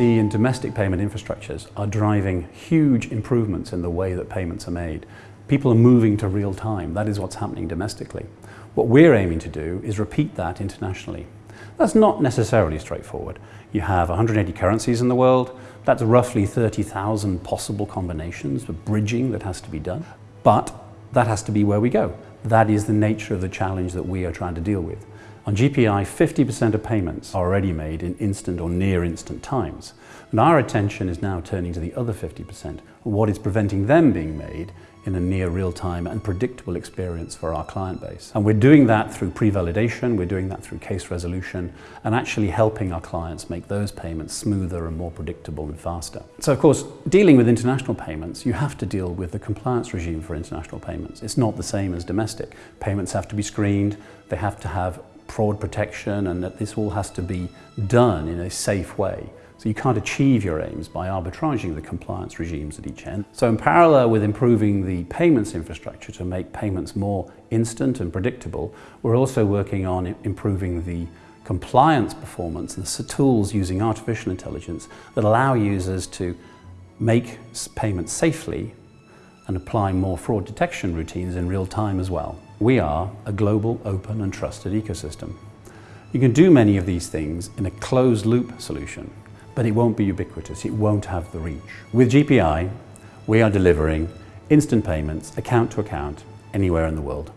The and domestic payment infrastructures are driving huge improvements in the way that payments are made. People are moving to real time. That is what's happening domestically. What we're aiming to do is repeat that internationally. That's not necessarily straightforward. You have 180 currencies in the world. That's roughly 30,000 possible combinations for bridging that has to be done. But that has to be where we go. That is the nature of the challenge that we are trying to deal with. On GPI, 50% of payments are already made in instant or near instant times. And our attention is now turning to the other 50%, what is preventing them being made in a near real-time and predictable experience for our client base. And we're doing that through pre-validation, we're doing that through case resolution, and actually helping our clients make those payments smoother and more predictable and faster. So of course, dealing with international payments, you have to deal with the compliance regime for international payments. It's not the same as domestic. Payments have to be screened, they have to have fraud protection and that this all has to be done in a safe way. So you can't achieve your aims by arbitraging the compliance regimes at each end. So in parallel with improving the payments infrastructure to make payments more instant and predictable, we're also working on improving the compliance performance and the tools using artificial intelligence that allow users to make payments safely and apply more fraud detection routines in real time as well. We are a global, open and trusted ecosystem. You can do many of these things in a closed loop solution but it won't be ubiquitous, it won't have the reach. With GPI, we are delivering instant payments, account to account, anywhere in the world.